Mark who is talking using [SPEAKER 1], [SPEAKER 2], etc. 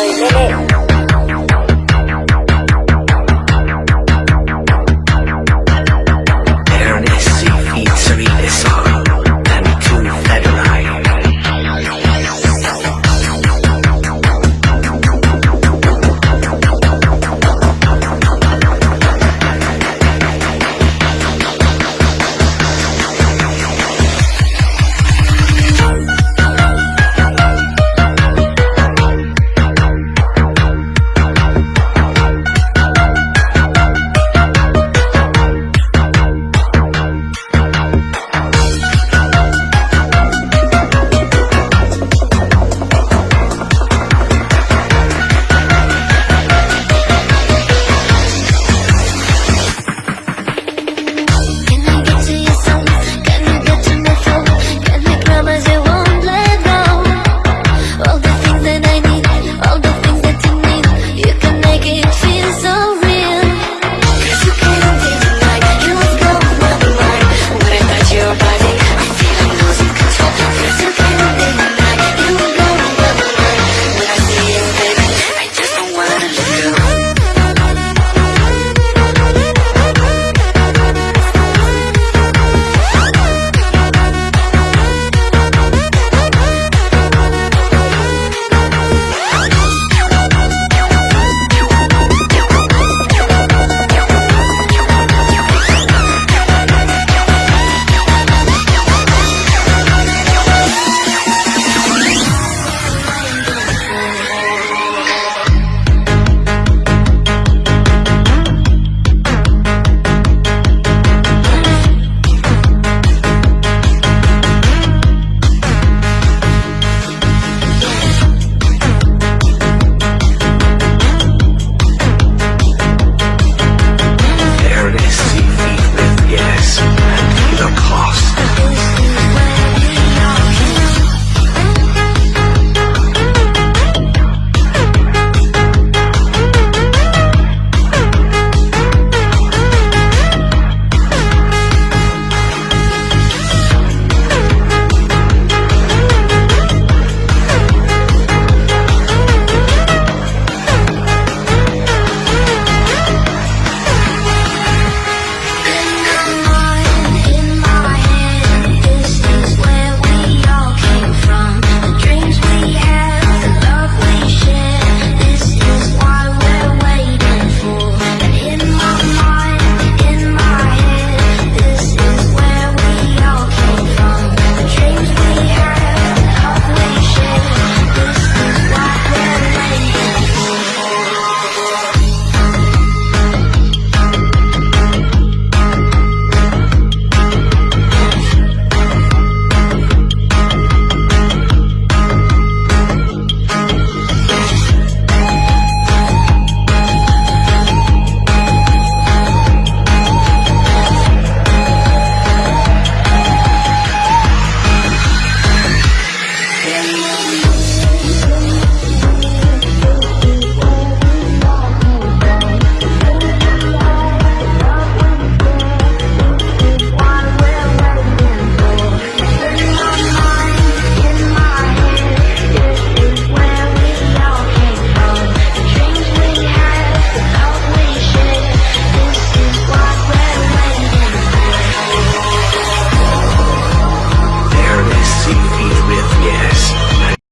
[SPEAKER 1] Hey, hey, hey.
[SPEAKER 2] Thank you.